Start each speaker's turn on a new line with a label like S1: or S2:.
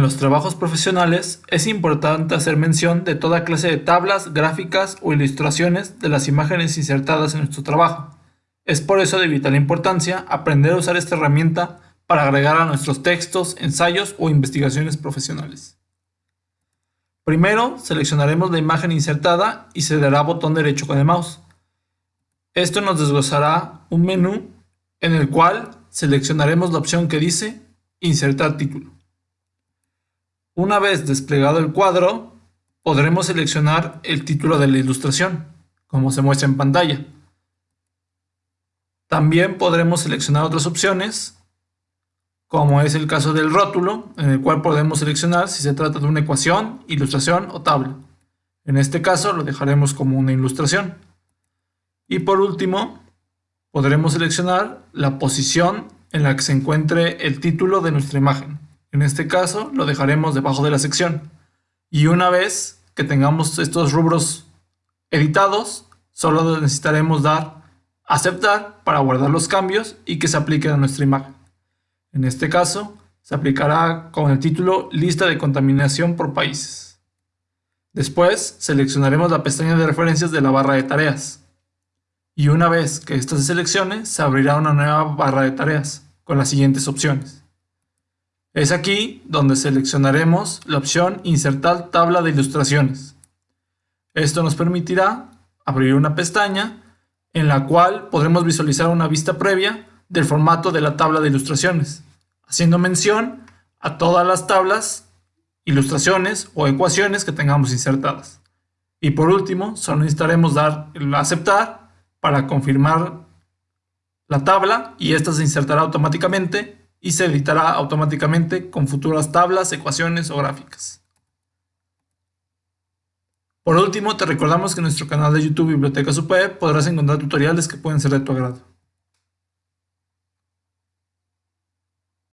S1: En los trabajos profesionales es importante hacer mención de toda clase de tablas, gráficas o ilustraciones de las imágenes insertadas en nuestro trabajo. Es por eso de vital importancia aprender a usar esta herramienta para agregar a nuestros textos, ensayos o investigaciones profesionales. Primero, seleccionaremos la imagen insertada y se dará botón derecho con el mouse. Esto nos desglosará un menú en el cual seleccionaremos la opción que dice Insertar título. Una vez desplegado el cuadro, podremos seleccionar el título de la ilustración, como se muestra en pantalla. También podremos seleccionar otras opciones, como es el caso del rótulo, en el cual podemos seleccionar si se trata de una ecuación, ilustración o tabla. En este caso lo dejaremos como una ilustración. Y por último, podremos seleccionar la posición en la que se encuentre el título de nuestra imagen. En este caso lo dejaremos debajo de la sección. Y una vez que tengamos estos rubros editados, solo necesitaremos dar aceptar para guardar los cambios y que se apliquen a nuestra imagen. En este caso, se aplicará con el título Lista de contaminación por países. Después, seleccionaremos la pestaña de referencias de la barra de tareas y una vez que esta se seleccione, se abrirá una nueva barra de tareas con las siguientes opciones. Es aquí donde seleccionaremos la opción Insertar tabla de ilustraciones. Esto nos permitirá abrir una pestaña en la cual podremos visualizar una vista previa del formato de la tabla de ilustraciones, haciendo mención a todas las tablas, ilustraciones o ecuaciones que tengamos insertadas. Y por último, solo necesitaremos dar aceptar para confirmar la tabla y esta se insertará automáticamente y se editará automáticamente con futuras tablas, ecuaciones o gráficas. Por último, te recordamos que en nuestro canal de YouTube Biblioteca Super podrás encontrar tutoriales que pueden ser de tu agrado.